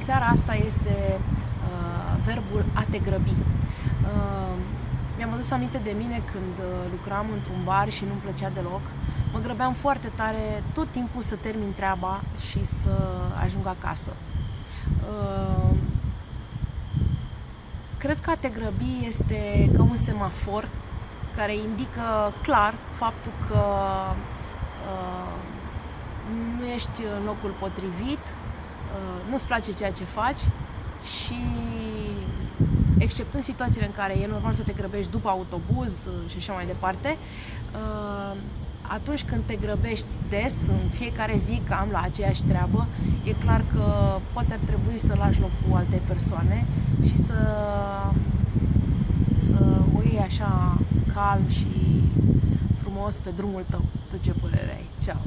seara asta este uh, verbul a te grăbi. Uh, mi-am adus aminte de mine când uh, lucram într-un bar și nu-mi plăcea deloc. Mă grăbeam foarte tare tot timpul să termin treaba și să ajung acasă. Uh, cred că a te grăbi este ca un semafor care indică clar faptul că uh, nu ești în locul potrivit, uh, nu-ți place ceea ce faci și exceptând situațiile în care e normal să te grăbești după autobuz uh, și așa mai departe, uh, atunci când te grăbești des, în fiecare zi cam la aceeași treabă, e clar că poate ar trebui să lași locul altei persoane și să, să o iei așa calm și frumos pe drumul tău. Tu ce părere ai? Ceau!